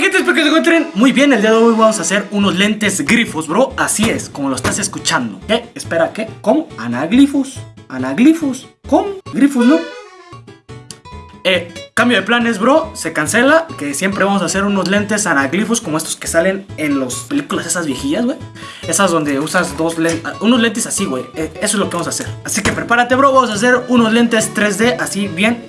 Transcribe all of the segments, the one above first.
gente, espero que se encuentren muy bien. El día de hoy vamos a hacer unos lentes grifos, bro. Así es, como lo estás escuchando. ¿Qué? Espera, ¿qué? ¿Cómo? Anaglifos. Anaglifos. ¿Cómo? Grifos, ¿no? Eh, cambio de planes, bro. Se cancela. Que siempre vamos a hacer unos lentes anaglifos como estos que salen en las películas esas viejillas, güey. Esas donde usas dos lentes. Unos lentes así, güey. Eh, eso es lo que vamos a hacer. Así que prepárate, bro. Vamos a hacer unos lentes 3D así bien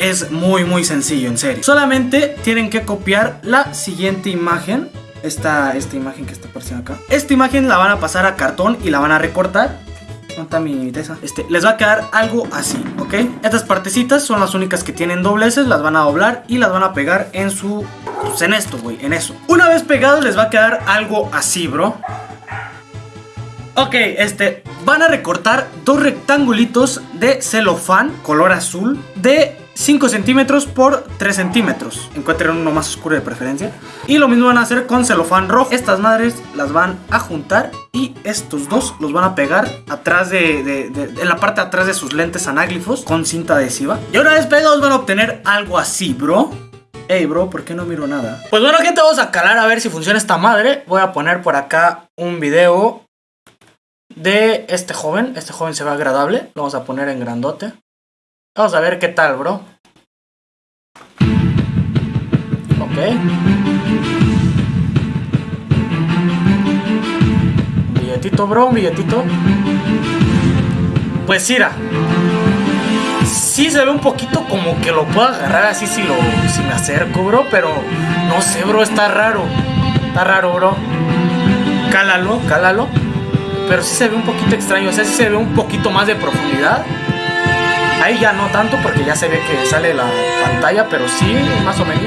es muy muy sencillo, en serio. Solamente tienen que copiar la siguiente imagen. Esta, esta imagen que está apareciendo acá. Esta imagen la van a pasar a cartón y la van a recortar. ¿Dónde mi tesa? Este, les va a quedar algo así, ¿ok? Estas partecitas son las únicas que tienen dobleces, las van a doblar y las van a pegar en su... Pues en esto, güey, en eso. Una vez pegados les va a quedar algo así, bro. Ok, este, van a recortar dos rectangulitos de celofán color azul de 5 centímetros por 3 centímetros. Encuentren uno más oscuro de preferencia. Y lo mismo van a hacer con celofán rojo. Estas madres las van a juntar y estos dos los van a pegar atrás de, en la parte de atrás de sus lentes anáglifos con cinta adhesiva. Y una vez pegados van a obtener algo así, bro. Ey, bro, ¿por qué no miro nada? Pues bueno, gente, vamos a calar a ver si funciona esta madre. Voy a poner por acá un video de este joven. Este joven se ve agradable. Lo vamos a poner en grandote. Vamos a ver qué tal, bro. Ok. Un billetito, bro, un billetito. Pues mira. Sí se ve un poquito como que lo puedo agarrar así si, lo, si me acerco, bro. Pero no sé, bro, está raro. Está raro, bro. Cálalo, cálalo. Pero sí se ve un poquito extraño. O sea, sí se ve un poquito más de profundidad. Ahí ya no tanto porque ya se ve que sale la pantalla, pero sí, más o menos.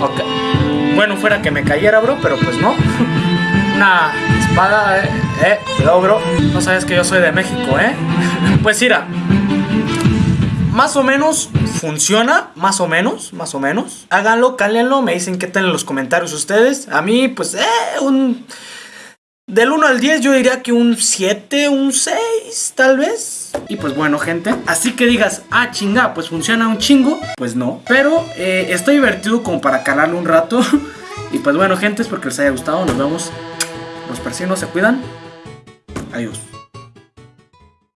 Ok. Bueno, fuera que me cayera, bro, pero pues no. Una espada, eh. Eh, cuidado, bro. No sabes que yo soy de México, eh. pues mira. Más o menos funciona, más o menos, más o menos. Háganlo, cálenlo, me dicen qué tal en los comentarios ustedes. A mí, pues, eh, un del 1 al 10 yo diría que un 7, un 6 tal vez. Y pues bueno gente, así que digas, ah chinga, pues funciona un chingo, pues no. Pero eh, está divertido como para calarlo un rato. y pues bueno gente, espero que les haya gustado, nos vemos. Los persinos se cuidan. Adiós.